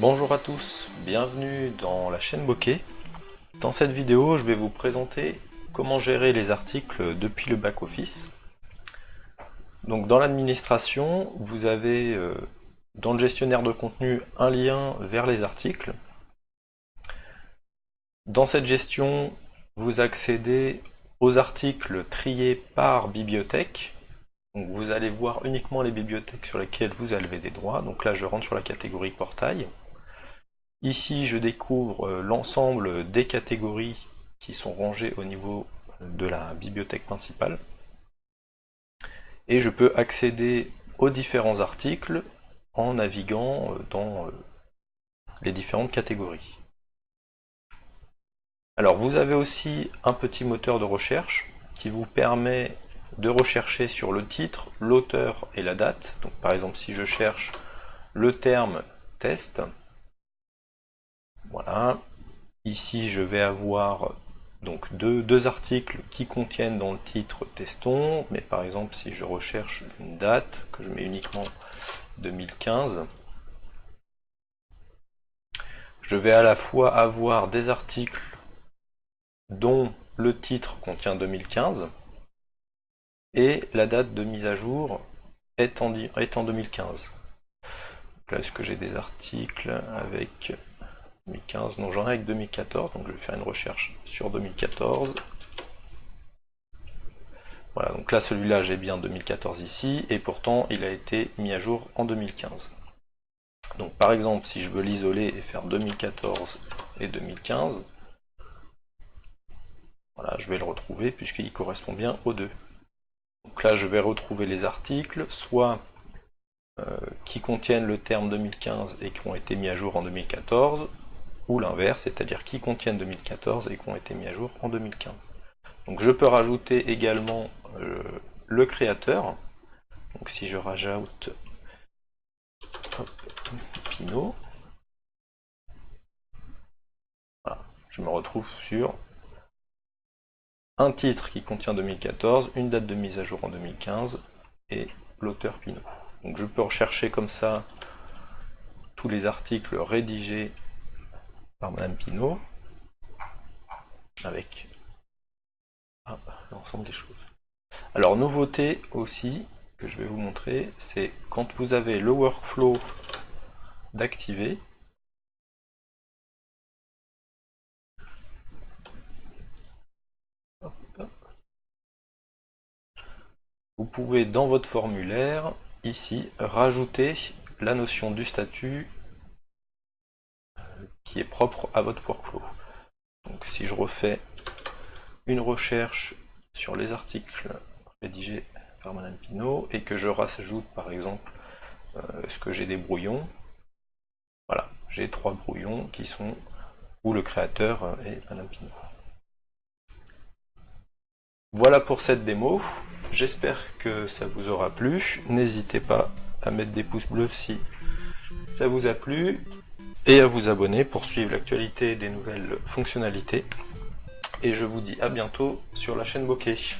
Bonjour à tous, bienvenue dans la chaîne Bokeh. Dans cette vidéo, je vais vous présenter comment gérer les articles depuis le back-office. Donc dans l'administration, vous avez euh, dans le gestionnaire de contenu un lien vers les articles. Dans cette gestion, vous accédez aux articles triés par bibliothèque. Vous allez voir uniquement les bibliothèques sur lesquelles vous avez des droits. Donc là, je rentre sur la catégorie portail. Ici, je découvre euh, l'ensemble des catégories qui sont rangées au niveau de la bibliothèque principale. Et je peux accéder aux différents articles en naviguant euh, dans euh, les différentes catégories. Alors vous avez aussi un petit moteur de recherche qui vous permet de rechercher sur le titre, l'auteur et la date. Donc par exemple si je cherche le terme test, voilà, ici je vais avoir donc deux, articles qui contiennent dans le titre testons, mais par exemple si je recherche une date, que je mets uniquement 2015, je vais à la fois avoir des articles dont le titre contient 2015 et la date de mise à jour est en, 2015. là, est-ce que j'ai des articles avec 2015 Non, j'en ai avec 2014, donc je vais faire une recherche sur 2014. Voilà, donc là, celui-là, j'ai bien 2014 ici, et pourtant, il a été mis à jour en 2015. Donc par exemple, si je veux l'isoler et faire 2014 et 2015, voilà, je vais le retrouver puisqu'il correspond bien aux deux. Donc là, je vais retrouver les articles, soit euh, qui contiennent le terme 2015 et qui ont été mis à jour en 2014, l'inverse, c'est-à-dire qui contiennent 2014 et qui ont été mis à jour en 2015. Donc je peux rajouter également euh, le créateur. Donc si je rajoute Pinot, je me retrouve sur un titre qui contient 2014, une date de mise à jour en 2015 et l'auteur Pinot. Donc je peux rechercher comme ça tous les articles rédigés par Madame Pinot avec l'ensemble des choses. Alors nouveauté aussi que je vais vous montrer, c'est quand vous avez le workflow d'activer, Vous pouvez dans votre formulaire, ici, rajouter la notion du statut qui est propre à votre workflow. Donc si je refais une recherche sur les articles rédigés par Madame Pinot et que je rajoute par exemple euh, ce que j'ai des brouillons, voilà, j'ai trois brouillons qui sont où le créateur est Madame Pinot. Voilà pour cette démo. J'espère que ça vous aura plu. N'hésitez pas à mettre des pouces bleus si ça vous a plu et à vous abonner pour suivre l'actualité des nouvelles fonctionnalités. Et je vous dis à bientôt sur la chaîne Bokeh.